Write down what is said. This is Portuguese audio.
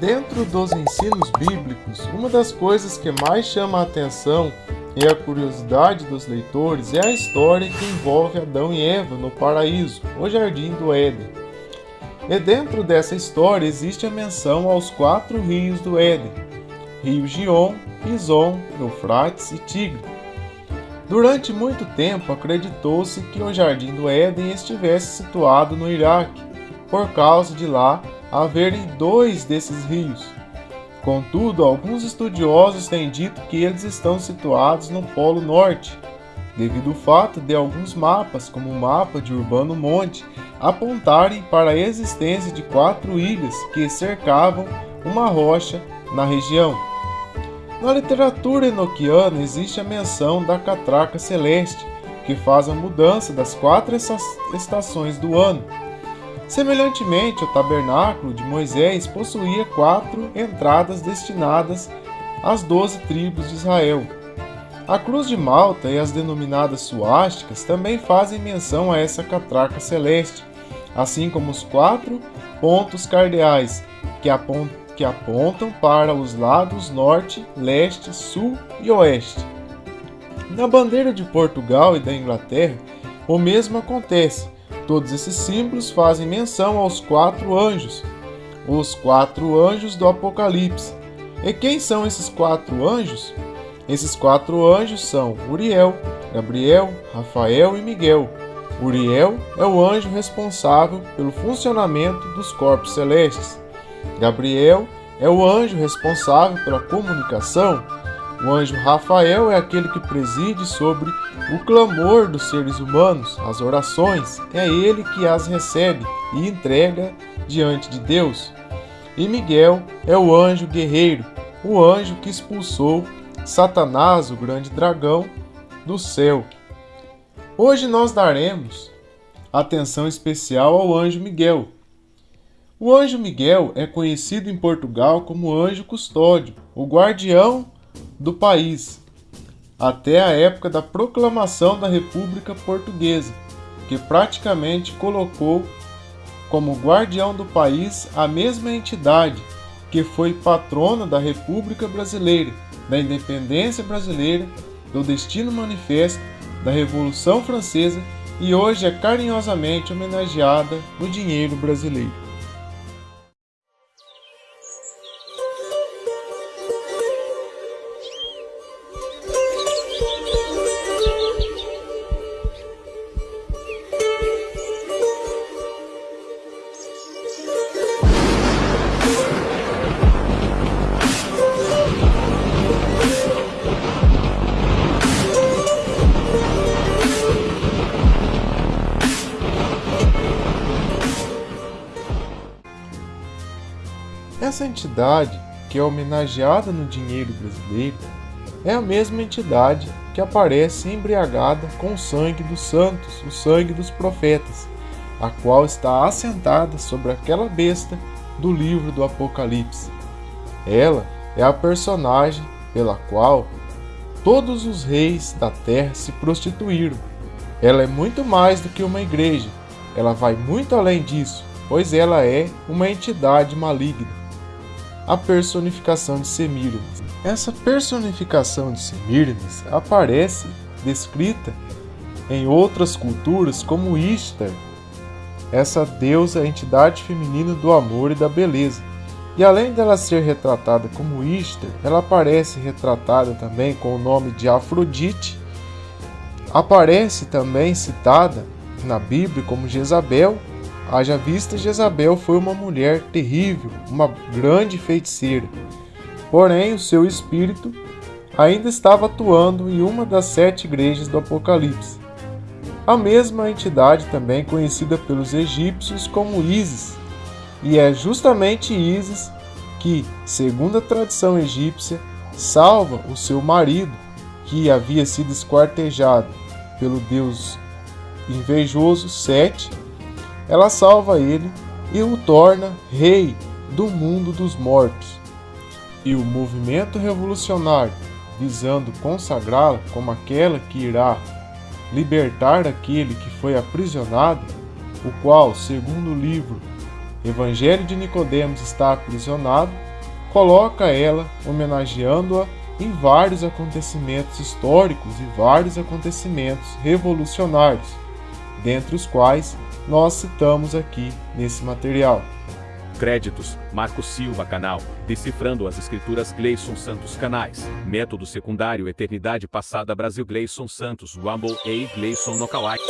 Dentro dos ensinos bíblicos, uma das coisas que mais chama a atenção e a curiosidade dos leitores é a história que envolve Adão e Eva no paraíso, o jardim do Éden. E dentro dessa história existe a menção aos quatro rios do Éden: Rio Gion, Pison, Eufrates e Tigre. Durante muito tempo acreditou-se que o jardim do Éden estivesse situado no Iraque, por causa de lá haverem dois desses rios. Contudo, alguns estudiosos têm dito que eles estão situados no Polo Norte, devido ao fato de alguns mapas, como o mapa de Urbano Monte, apontarem para a existência de quatro ilhas que cercavam uma rocha na região. Na literatura enoquiana existe a menção da catraca celeste, que faz a mudança das quatro estações do ano. Semelhantemente, o tabernáculo de Moisés possuía quatro entradas destinadas às doze tribos de Israel. A cruz de Malta e as denominadas suásticas também fazem menção a essa catraca celeste, assim como os quatro pontos cardeais que apontam, que apontam para os lados norte, leste, sul e oeste. Na bandeira de Portugal e da Inglaterra, o mesmo acontece Todos esses símbolos fazem menção aos quatro anjos, os quatro anjos do Apocalipse. E quem são esses quatro anjos? Esses quatro anjos são Uriel, Gabriel, Rafael e Miguel. Uriel é o anjo responsável pelo funcionamento dos corpos celestes. Gabriel é o anjo responsável pela comunicação o anjo Rafael é aquele que preside sobre o clamor dos seres humanos, as orações, é ele que as recebe e entrega diante de Deus. E Miguel é o anjo guerreiro, o anjo que expulsou Satanás, o grande dragão, do céu. Hoje nós daremos atenção especial ao anjo Miguel. O anjo Miguel é conhecido em Portugal como anjo custódio, o guardião do país, até a época da proclamação da República Portuguesa, que praticamente colocou como guardião do país a mesma entidade que foi patrona da República Brasileira, da independência brasileira, do destino manifesto, da Revolução Francesa e hoje é carinhosamente homenageada no dinheiro brasileiro. Essa entidade, que é homenageada no dinheiro brasileiro, é a mesma entidade que aparece embriagada com o sangue dos santos, o sangue dos profetas, a qual está assentada sobre aquela besta do livro do Apocalipse. Ela é a personagem pela qual todos os reis da terra se prostituíram. Ela é muito mais do que uma igreja, ela vai muito além disso, pois ela é uma entidade maligna a personificação de Semíramis. Essa personificação de Semíramis aparece descrita em outras culturas como Ishtar, essa deusa entidade feminina do amor e da beleza. E além dela ser retratada como Ishtar, ela aparece retratada também com o nome de Afrodite. Aparece também citada na Bíblia como Jezabel Haja vista Jezabel foi uma mulher terrível, uma grande feiticeira. Porém, o seu espírito ainda estava atuando em uma das sete igrejas do Apocalipse. A mesma entidade também conhecida pelos egípcios como Isis, e é justamente Isis que, segundo a tradição egípcia, salva o seu marido, que havia sido esquartejado pelo deus invejoso Sete ela salva ele e o torna rei do mundo dos mortos. E o movimento revolucionário, visando consagrá-la como aquela que irá libertar aquele que foi aprisionado, o qual, segundo o livro Evangelho de Nicodemos, está aprisionado, coloca ela homenageando-a em vários acontecimentos históricos e vários acontecimentos revolucionários, dentre os quais nós citamos aqui nesse material. Créditos: Marco Silva Canal, Decifrando as Escrituras Gleison Santos Canais, Método Secundário Eternidade Passada Brasil Gleison Santos Rumble e Gleison Nocalike.